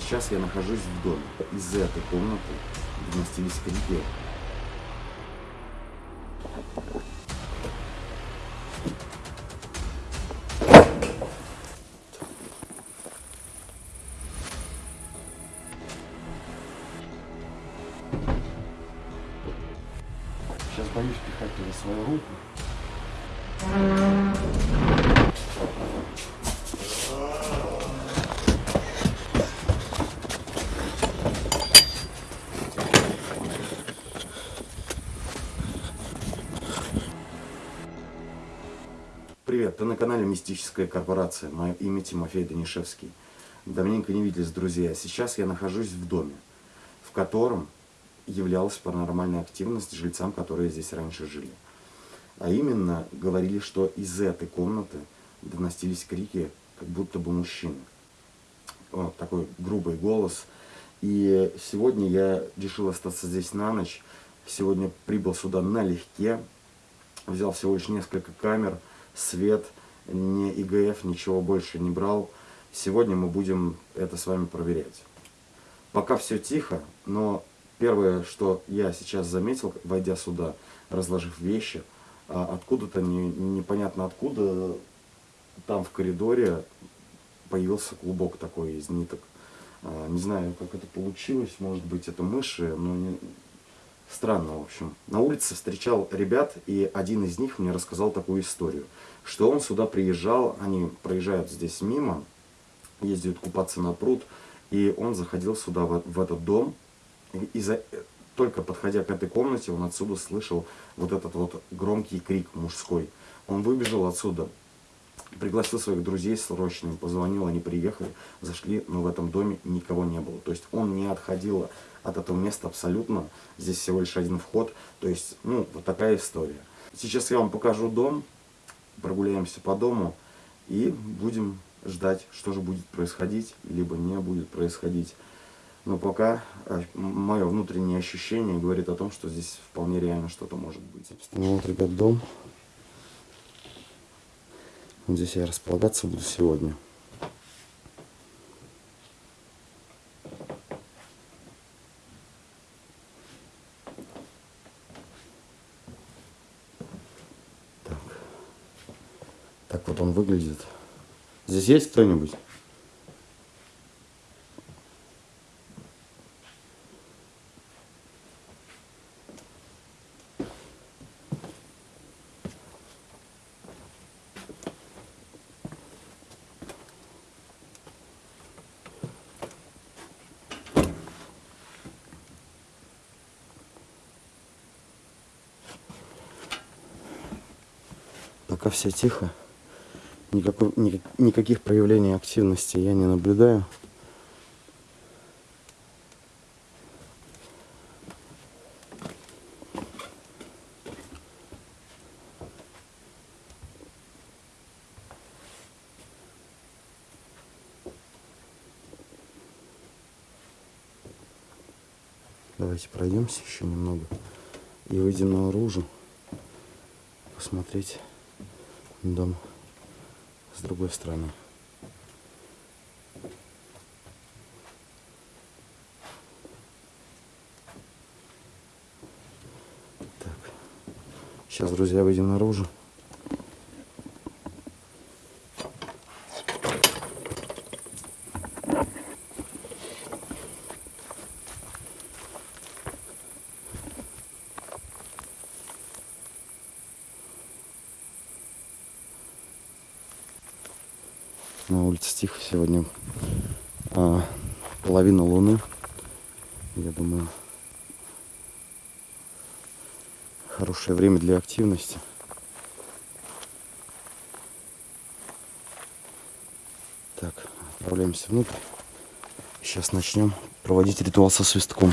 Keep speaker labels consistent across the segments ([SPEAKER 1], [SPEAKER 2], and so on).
[SPEAKER 1] Сейчас я нахожусь в доме. Из этой комнаты доносились крики. Сейчас боюсь пихать туда свою руку. Канале Мистическая корпорация. Мое имя Тимофей Данишевский. Давненько не виделись, друзья. Сейчас я нахожусь в доме, в котором являлась паранормальная активность жильцам, которые здесь раньше жили. А именно, говорили, что из этой комнаты доносились крики, как будто бы мужчины. Вот такой грубый голос. И сегодня я решил остаться здесь на ночь. Сегодня прибыл сюда налегке. Взял всего лишь несколько камер, свет, не ИГФ, ничего больше не брал. Сегодня мы будем это с вами проверять. Пока все тихо, но первое, что я сейчас заметил, войдя сюда, разложив вещи, а откуда-то не, непонятно откуда, там в коридоре появился клубок такой из ниток. А, не знаю, как это получилось, может быть это мыши, но не... странно, в общем. На улице встречал ребят, и один из них мне рассказал такую историю, что он сюда приезжал, они проезжают здесь мимо, ездят купаться на пруд, и он заходил сюда, в, в этот дом, и, за, только подходя к этой комнате, он отсюда слышал вот этот вот громкий крик мужской. Он выбежал отсюда, пригласил своих друзей срочно, позвонил, они приехали, зашли, но в этом доме никого не было. То есть он не отходил от этого места абсолютно, здесь всего лишь один вход, то есть, ну, вот такая история. Сейчас я вам покажу дом, прогуляемся по дому и будем ждать, что же будет происходить, либо не будет происходить. Но пока э, мое внутреннее ощущение говорит о том, что здесь вполне реально что-то может быть. Ну вот, ребят, дом. Вот здесь я располагаться буду сегодня. Так. Так вот он выглядит. Здесь есть кто-нибудь? Пока все тихо. Никакой, ни, никаких проявлений активности я не наблюдаю. Давайте пройдемся еще немного и выйдем наружу посмотреть дом с другой стороны. Так. Сейчас, друзья, выйдем наружу. На улице тихо сегодня а, половина луны. Я думаю, хорошее время для активности. Так, отправляемся внутрь. Сейчас начнем проводить ритуал со свистком.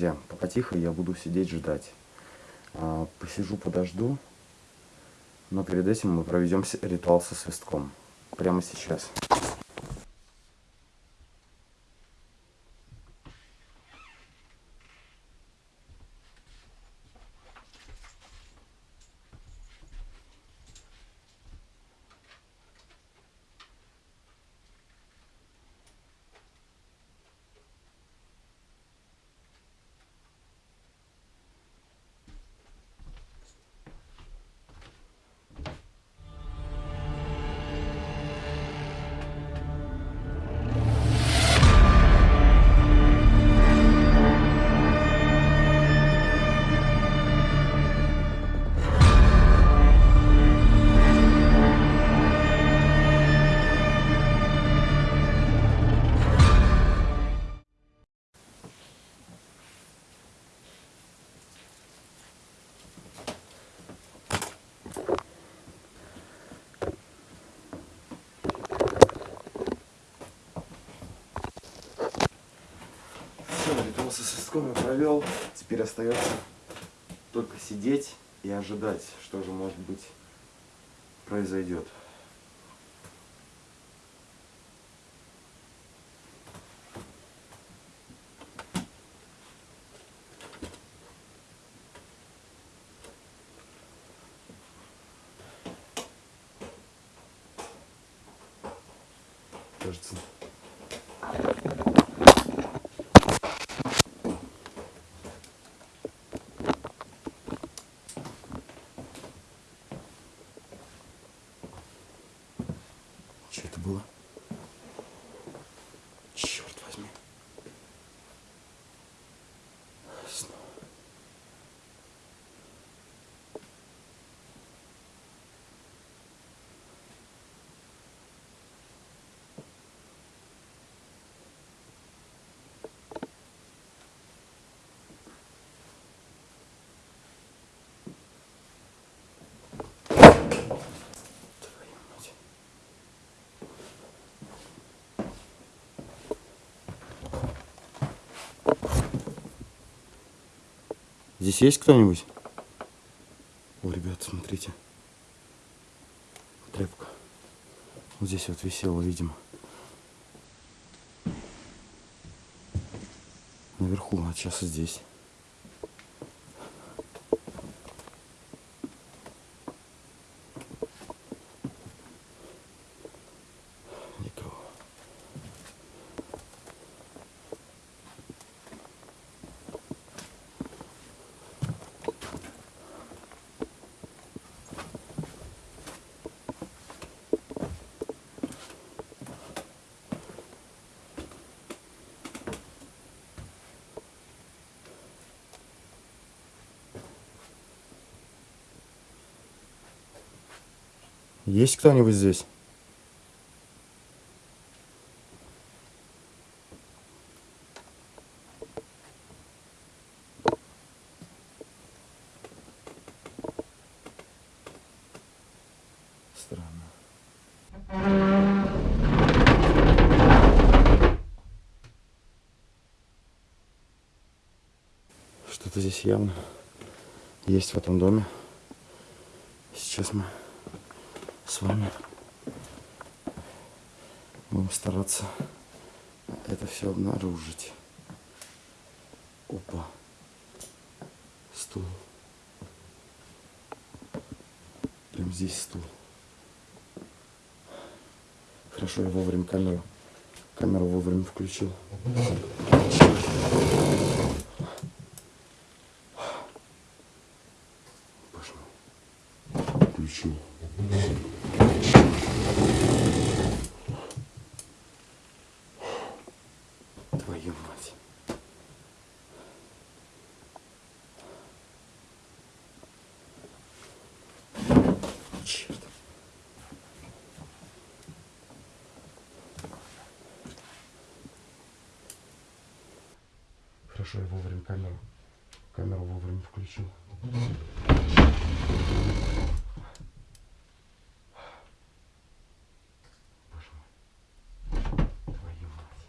[SPEAKER 1] Друзья, пока тихо, я буду сидеть ждать. А, посижу, подожду. Но перед этим мы проведем ритуал со свистком. Прямо сейчас. Я провел. Теперь остается только сидеть и ожидать, что же может быть произойдет. Кажется, Что это было? Черт возьми. Снова. Здесь есть кто-нибудь? О, ребят, смотрите. Тряпка. Вот здесь вот висела, видимо. Наверху, а сейчас здесь. Никого. Есть кто-нибудь здесь? Что-то здесь явно есть в этом доме. Сейчас мы с вами будем стараться это все обнаружить. Опа. Стул. Прям здесь стул. Хорошо, я вовремя камеру, камеру вовремя включил. Боже мой. Включил. Твою мать. Черт. Хорошо, я вовремя камеру, камеру вовремя включил. Боже мой. Твою мать.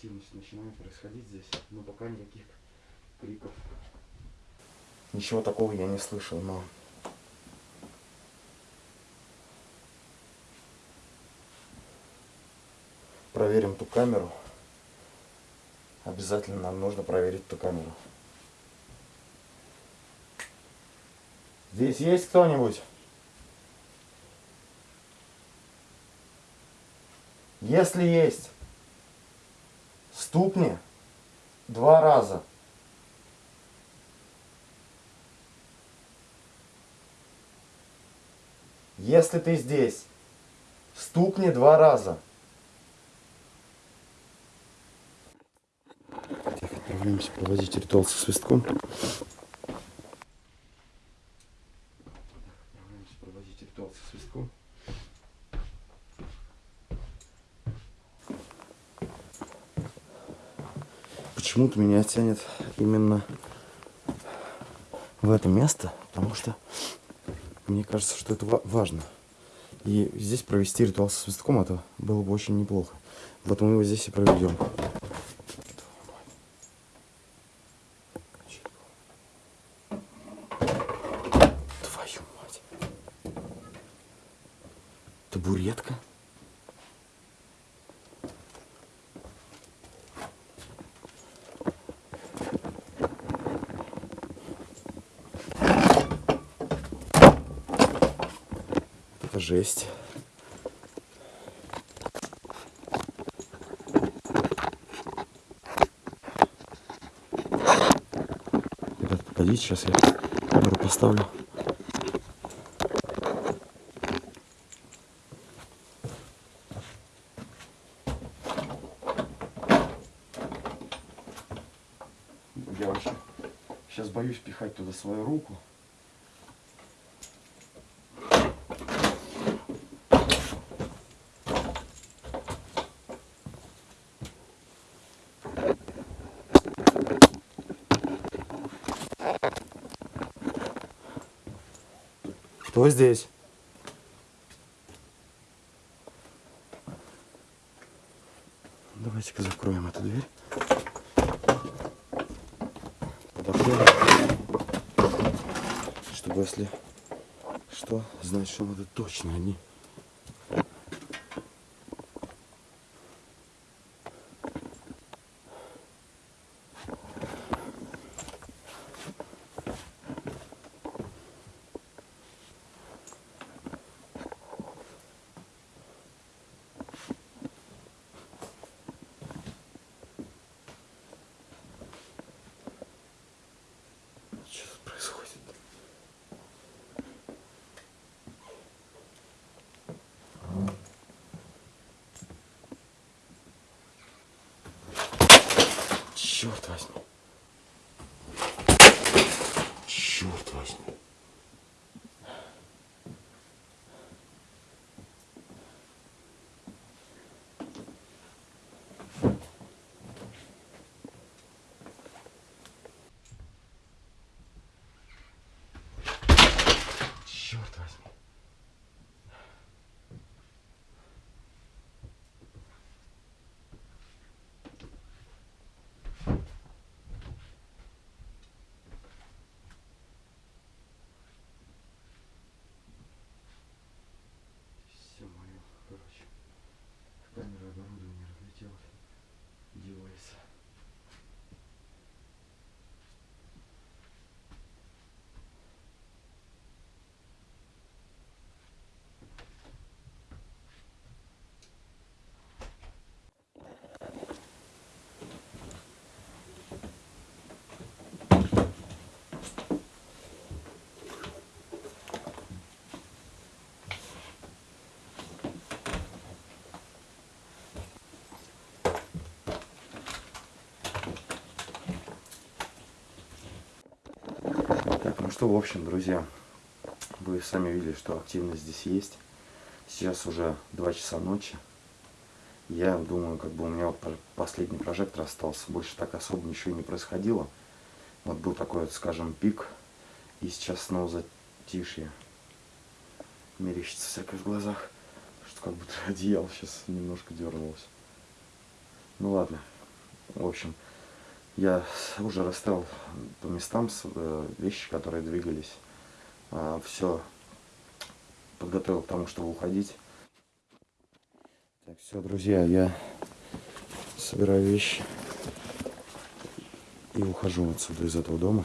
[SPEAKER 1] Активность начинает происходить здесь, но пока никаких криков. Ничего такого я не слышал, но... Проверим ту камеру. Обязательно нам нужно проверить ту камеру. Здесь есть кто-нибудь? Если есть, стукни два раза. Если ты здесь, стукни два раза. Так, отправляемся проводить ритуал со свистком. Отправляемся проводить ритуал со свистком. Почему-то меня тянет именно в это место, потому что мне кажется, что это важно. И здесь провести ритуал со свистком, это было бы очень неплохо. Вот мы его здесь и проведем. Твою мать. Табуретка. Это жесть. Ребят, погодите, сейчас я камеру поставлю. Я вообще сейчас боюсь пихать туда свою руку. Кто здесь? Давайте-ка закроем эту дверь. Подокрыем. Чтобы если что, знать, что это точно они. Что тут происходит? Черт возьми. Черт возьми. Черт возьми. Все мое, короче, камера оборудование разлетелось. Девайс. Так, ну что, в общем, друзья, вы сами видели, что активность здесь есть. Сейчас уже 2 часа ночи. Я думаю, как бы у меня вот последний прожектор остался. Больше так особо ничего не происходило. Вот был такой, вот, скажем, пик. И сейчас снова затишье. Мерещится всякое в глазах. Что как будто одеяло сейчас немножко дернулось. Ну ладно, В общем, я уже расставил по местам э, вещи, которые двигались. Все подготовил к тому, чтобы уходить. Так, все, друзья, я собираю вещи и ухожу отсюда из этого дома.